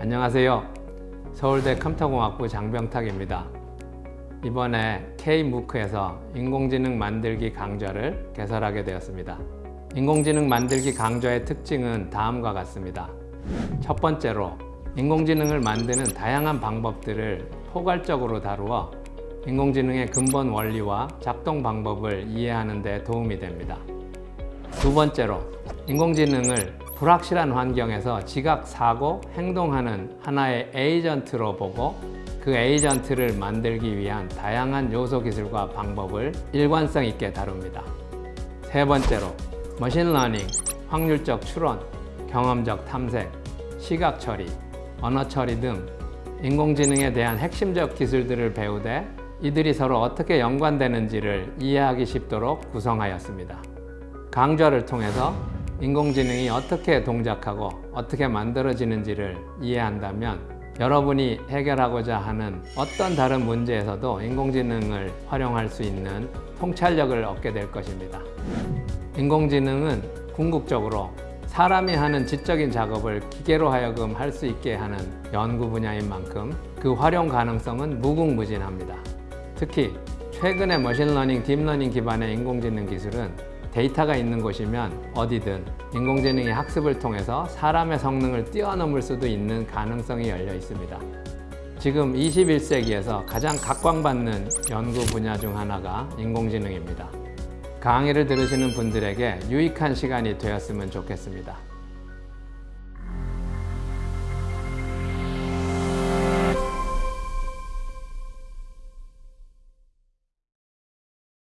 안녕하세요. 서울대 컴퓨터공학부 장병탁입니다. 이번에 K-MOOC에서 인공지능 만들기 강좌를 개설하게 되었습니다. 인공지능 만들기 강좌의 특징은 다음과 같습니다. 첫 번째로 인공지능을 만드는 다양한 방법들을 포괄적으로 다루어 인공지능의 근본 원리와 작동 방법을 이해하는 데 도움이 됩니다. 두 번째로 인공지능을 불확실한 환경에서 지각, 사고, 행동하는 하나의 에이전트로 보고 그 에이전트를 만들기 위한 다양한 요소 기술과 방법을 일관성 있게 다룹니다. 세 번째로 machine learning, 확률적 추론, 경험적 탐색, 시각 처리, 언어 처리 등 인공지능에 대한 핵심적 기술들을 배우되 이들이 서로 어떻게 연관되는지를 이해하기 쉽도록 구성하였습니다. 강좌를 통해서 인공지능이 어떻게 동작하고 어떻게 만들어지는지를 이해한다면 여러분이 해결하고자 하는 어떤 다른 문제에서도 인공지능을 활용할 수 있는 통찰력을 얻게 될 것입니다. 인공지능은 궁극적으로 사람이 하는 지적인 작업을 기계로 하여금 할 수 있게 하는 연구 분야인 만큼 그 활용 가능성은 무궁무진합니다. 특히 최근의 머신러닝, 딥러닝 기반의 인공지능 기술은 데이터가 있는 곳이면 어디든 인공지능이 학습을 통해서 사람의 성능을 뛰어넘을 수도 있는 가능성이 열려 있습니다. 지금 21세기에서 가장 각광받는 연구 분야 중 하나가 인공지능입니다. 강의를 들으시는 분들에게 유익한 시간이 되었으면 좋겠습니다.